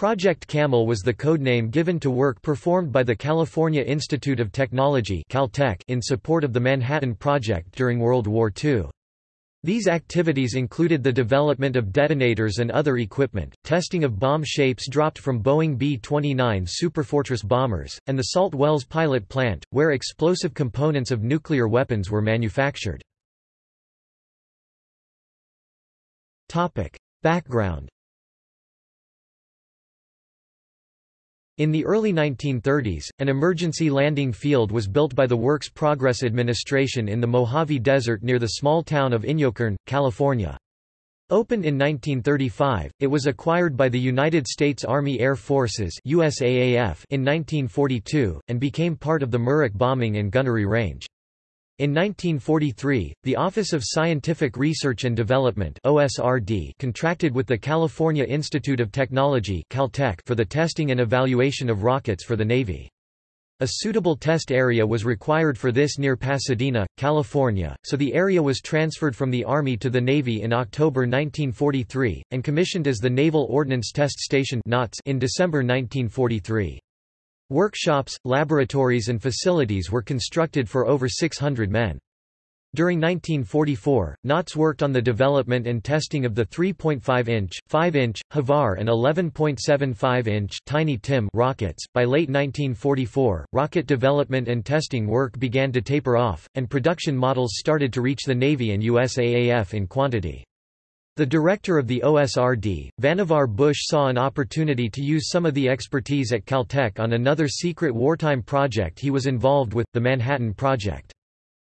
Project Camel was the codename given to work performed by the California Institute of Technology Caltech in support of the Manhattan Project during World War II. These activities included the development of detonators and other equipment, testing of bomb shapes dropped from Boeing B-29 Superfortress bombers, and the Salt Wells pilot plant, where explosive components of nuclear weapons were manufactured. Background In the early 1930s, an emergency landing field was built by the Works Progress Administration in the Mojave Desert near the small town of Inyokern, California. Opened in 1935, it was acquired by the United States Army Air Forces USAAF in 1942, and became part of the Muroc bombing and gunnery range. In 1943, the Office of Scientific Research and Development OSRD contracted with the California Institute of Technology Caltech for the testing and evaluation of rockets for the Navy. A suitable test area was required for this near Pasadena, California, so the area was transferred from the Army to the Navy in October 1943, and commissioned as the Naval Ordnance Test Station in December 1943. Workshops, laboratories and facilities were constructed for over 600 men. During 1944, NOTS worked on the development and testing of the 3.5-inch, 5-inch, Havar and 11.75-inch Tiny Tim rockets. By late 1944, rocket development and testing work began to taper off, and production models started to reach the Navy and USAAF in quantity. The director of the OSRD, Vannevar Bush saw an opportunity to use some of the expertise at Caltech on another secret wartime project he was involved with, the Manhattan Project.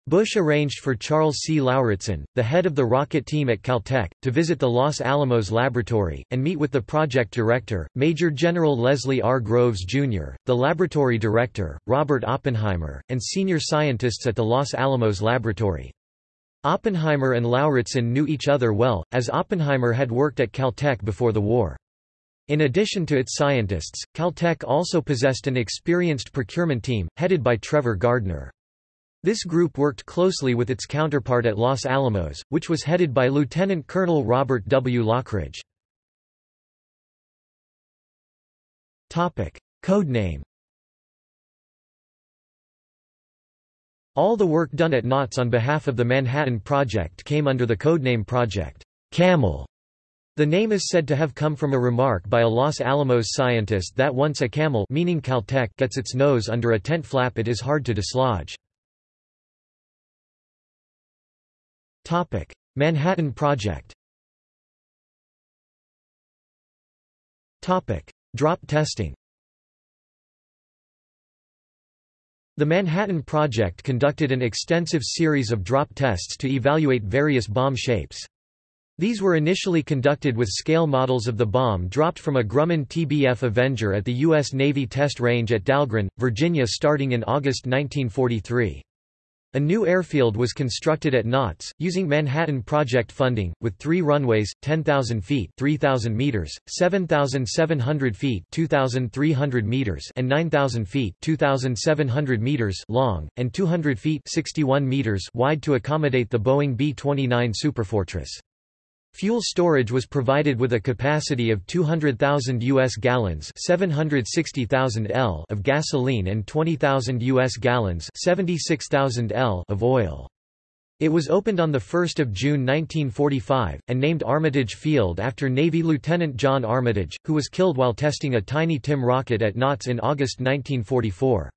Bush arranged for Charles C. Lauritsen, the head of the rocket team at Caltech, to visit the Los Alamos laboratory, and meet with the project director, Major General Leslie R. Groves, Jr., the laboratory director, Robert Oppenheimer, and senior scientists at the Los Alamos laboratory. Oppenheimer and Lauritsen knew each other well, as Oppenheimer had worked at Caltech before the war. In addition to its scientists, Caltech also possessed an experienced procurement team, headed by Trevor Gardner. This group worked closely with its counterpart at Los Alamos, which was headed by Lieutenant Colonel Robert W. Lockridge. Codename All the work done at NOTS on behalf of the Manhattan Project came under the codename Project Camel. The name is said to have come from a remark by a Los Alamos scientist that once a camel meaning Caltech gets its nose under a tent flap it is hard to dislodge. Manhattan Project Drop testing The Manhattan Project conducted an extensive series of drop tests to evaluate various bomb shapes. These were initially conducted with scale models of the bomb dropped from a Grumman TBF Avenger at the U.S. Navy Test Range at Dahlgren, Virginia starting in August 1943. A new airfield was constructed at NOTS, using Manhattan Project funding, with three runways, 10,000 feet 3,000 meters, 7,700 feet 2,300 meters and 9,000 feet 2,700 meters long, and 200 feet 61 meters wide to accommodate the Boeing B-29 Superfortress. Fuel storage was provided with a capacity of 200,000 US gallons, 760,000 L of gasoline and 20,000 US gallons, 76,000 L of oil. It was opened on 1 June 1945, and named Armitage Field after Navy Lieutenant John Armitage, who was killed while testing a Tiny Tim rocket at NOTS in August 1944.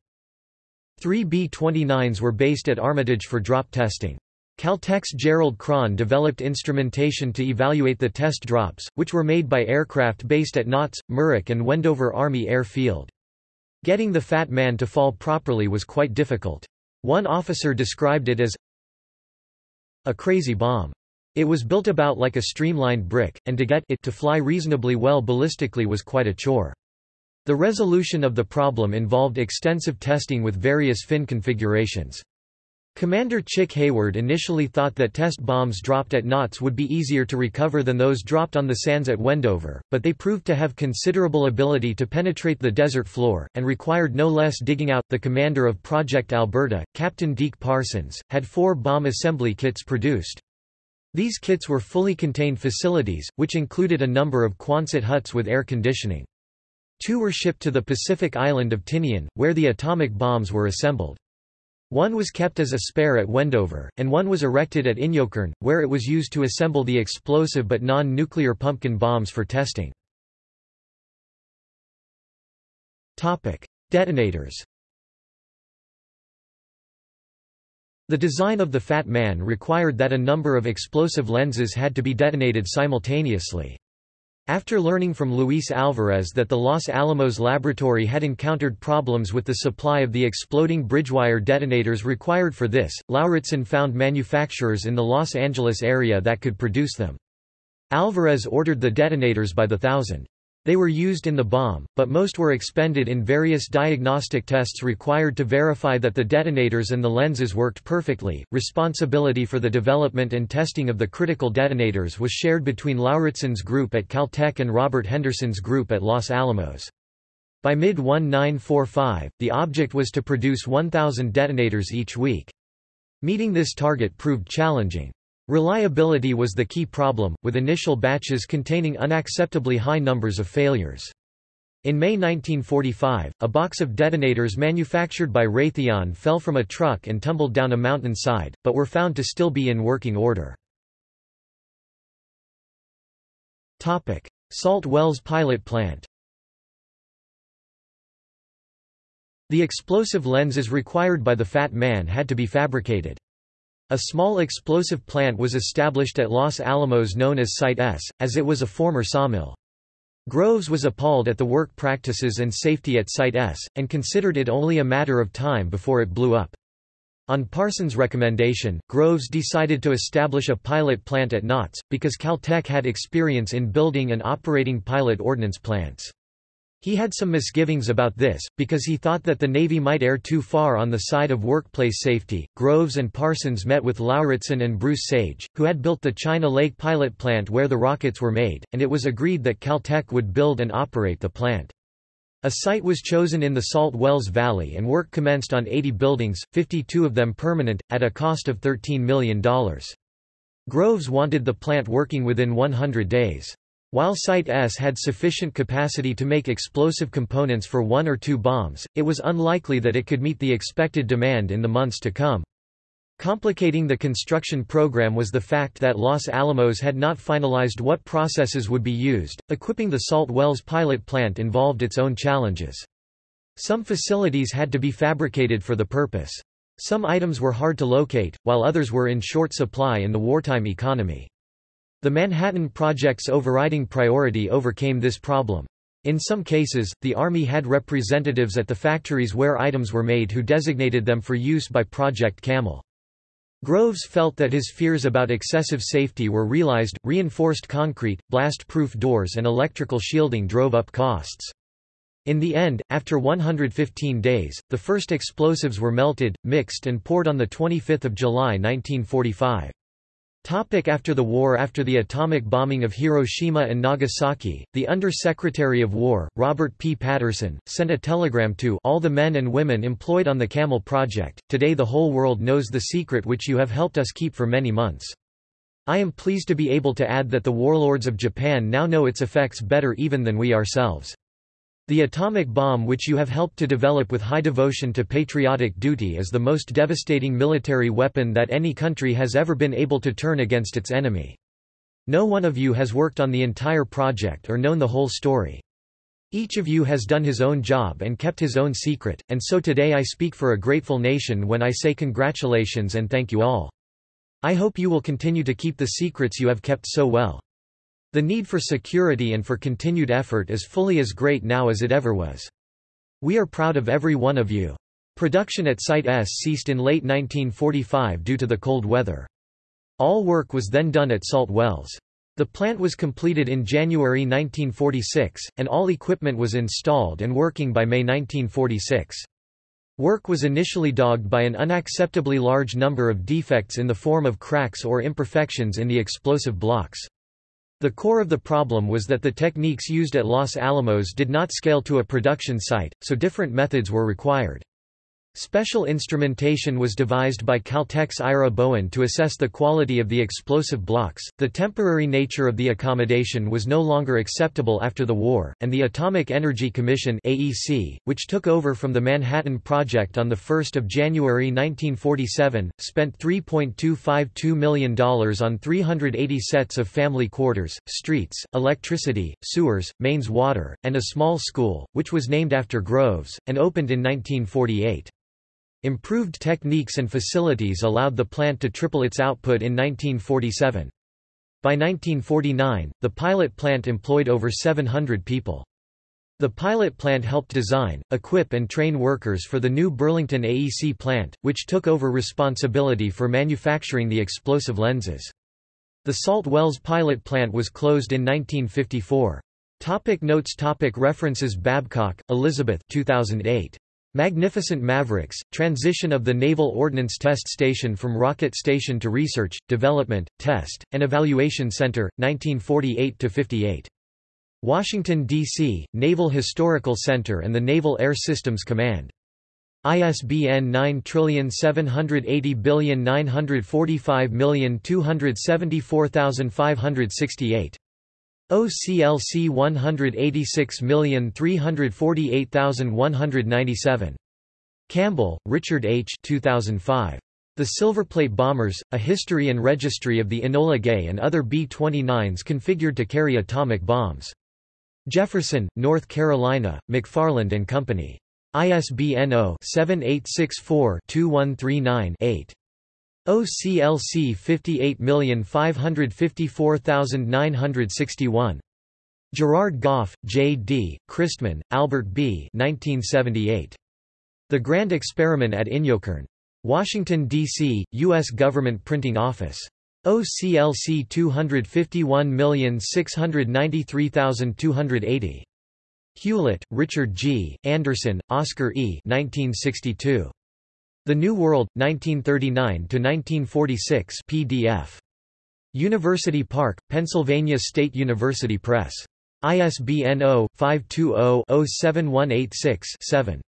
Three B-29s were based at Armitage for drop testing. Caltech's Gerald Cron developed instrumentation to evaluate the test drops, which were made by aircraft based at NOTS, Muroc and Wendover Army Air Field. Getting the Fat Man to fall properly was quite difficult. One officer described it as a crazy bomb. It was built about like a streamlined brick, and to get it to fly reasonably well ballistically was quite a chore. The resolution of the problem involved extensive testing with various fin configurations. Commander Chick Hayward initially thought that test bombs dropped at NOTS would be easier to recover than those dropped on the sands at Wendover, but they proved to have considerable ability to penetrate the desert floor, and required no less digging out. The commander of Project Alberta, Captain Deke Parsons, had four bomb assembly kits produced. These kits were fully contained facilities, which included a number of Quonset huts with air conditioning. Two were shipped to the Pacific island of Tinian, where the atomic bombs were assembled. One was kept as a spare at Wendover, and one was erected at Inyokern, where it was used to assemble the explosive but non-nuclear pumpkin bombs for testing. Detonators The design of the Fat Man required that a number of explosive lenses had to be detonated simultaneously. After learning from Luis Alvarez that the Los Alamos laboratory had encountered problems with the supply of the exploding bridgewire detonators required for this, Lauritsen found manufacturers in the Los Angeles area that could produce them. Alvarez ordered the detonators by the thousand. They were used in the bomb, but most were expended in various diagnostic tests required to verify that the detonators and the lenses worked perfectly. Responsibility for the development and testing of the critical detonators was shared between Lauritsen's group at Caltech and Robert Henderson's group at Los Alamos. By mid-1945, the object was to produce 1,000 detonators each week. Meeting this target proved challenging. Reliability was the key problem, with initial batches containing unacceptably high numbers of failures. In May 1945, a box of detonators manufactured by Raytheon fell from a truck and tumbled down a mountain side, but were found to still be in working order. Salt Wells pilot plant The explosive lenses required by the Fat Man had to be fabricated. A small explosive plant was established at Los Alamos known as Site S, as it was a former sawmill. Groves was appalled at the work practices and safety at Site S, and considered it only a matter of time before it blew up. On Parsons' recommendation, Groves decided to establish a pilot plant at NOTS, because Caltech had experience in building and operating pilot ordnance plants. He had some misgivings about this, because he thought that the Navy might err too far on the side of workplace safety. Groves and Parsons met with Lauritsen and Bruce Sage, who had built the China Lake pilot plant where the rockets were made, and it was agreed that Caltech would build and operate the plant. A site was chosen in the Salt Wells Valley and work commenced on 80 buildings, 52 of them permanent, at a cost of $13 million. Groves wanted the plant working within 100 days. While Site S had sufficient capacity to make explosive components for one or two bombs, it was unlikely that it could meet the expected demand in the months to come. Complicating the construction program was the fact that Los Alamos had not finalized what processes would be used. Equipping the Salt Wells pilot plant involved its own challenges. Some facilities had to be fabricated for the purpose. Some items were hard to locate, while others were in short supply in the wartime economy. The Manhattan Project's overriding priority overcame this problem. In some cases, the Army had representatives at the factories where items were made who designated them for use by Project Camel. Groves felt that his fears about excessive safety were realized, reinforced concrete, blast-proof doors and electrical shielding drove up costs. In the end, after 115 days, the first explosives were melted, mixed and poured on 25 July 1945. Topic after the war After the atomic bombing of Hiroshima and Nagasaki, the Under-Secretary of War, Robert P. Patterson, sent a telegram to all the men and women employed on the Camel project, Today the whole world knows the secret which you have helped us keep for many months. I am pleased to be able to add that the warlords of Japan now know its effects better even than we ourselves. The atomic bomb which you have helped to develop with high devotion to patriotic duty is the most devastating military weapon that any country has ever been able to turn against its enemy. No one of you has worked on the entire project or known the whole story. Each of you has done his own job and kept his own secret, and so today I speak for a grateful nation when I say congratulations and thank you all. I hope you will continue to keep the secrets you have kept so well. The need for security and for continued effort is fully as great now as it ever was. We are proud of every one of you. Production at Site S ceased in late 1945 due to the cold weather. All work was then done at Salt Wells. The plant was completed in January 1946, and all equipment was installed and working by May 1946. Work was initially dogged by an unacceptably large number of defects in the form of cracks or imperfections in the explosive blocks. The core of the problem was that the techniques used at Los Alamos did not scale to a production site, so different methods were required. Special instrumentation was devised by Caltech's Ira Bowen to assess the quality of the explosive blocks. The temporary nature of the accommodation was no longer acceptable after the war, and the Atomic Energy Commission (AEC), which took over from the Manhattan Project on the 1st of January 1947, spent $3.252 million on 380 sets of family quarters, streets, electricity, sewers, mains water, and a small school, which was named after Groves, and opened in 1948. Improved techniques and facilities allowed the plant to triple its output in 1947. By 1949, the pilot plant employed over 700 people. The pilot plant helped design, equip and train workers for the new Burlington AEC plant, which took over responsibility for manufacturing the explosive lenses. The Salt Wells pilot plant was closed in 1954. Topic notes topic References Babcock, Elizabeth 2008. Magnificent Mavericks, Transition of the Naval Ordnance Test Station from Rocket Station to Research, Development, Test, and Evaluation Center, 1948–58. Washington, D.C., Naval Historical Center and the Naval Air Systems Command. ISBN 9780945274568. OCLC 186348197. Campbell, Richard H. 2005. The Silverplate Bombers, A History and Registry of the Enola Gay and Other B-29s Configured to Carry Atomic Bombs. Jefferson, North Carolina, McFarland and Company. ISBN 0-7864-2139-8. OCLC 58554961. Gerrard-Gough, J. D., Christman, Albert B. 1978. The Grand Experiment at Inyokern. Washington, D.C., U.S. Government Printing Office. OCLC 251693280. Hewlett, Richard G., Anderson, Oscar E. 1962. The New World, 1939–1946 PDF. University Park, Pennsylvania State University Press. ISBN 0-520-07186-7.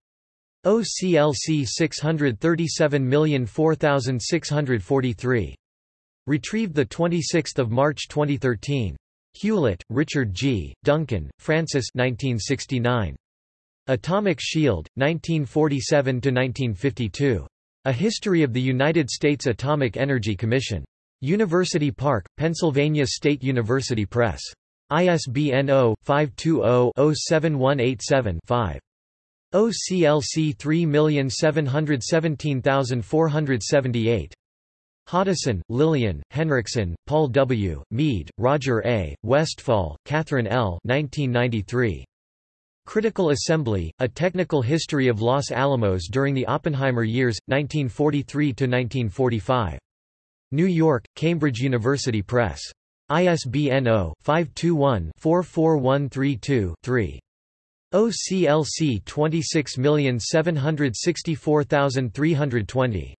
OCLC 637004643. Retrieved 26 March 2013. Hewlett, Richard G., Duncan, Francis 1969. Atomic Shield, 1947–1952. A History of the United States Atomic Energy Commission. University Park, Pennsylvania State University Press. ISBN 0-520-07187-5. OCLC 3717478. Hoddeson, Lillian, Henriksen, Paul W., Mead, Roger A., Westphal, Catherine L. 1993. Critical Assembly, A Technical History of Los Alamos During the Oppenheimer Years, 1943–1945. New York, Cambridge University Press. ISBN 0-521-44132-3. OCLC 26764320.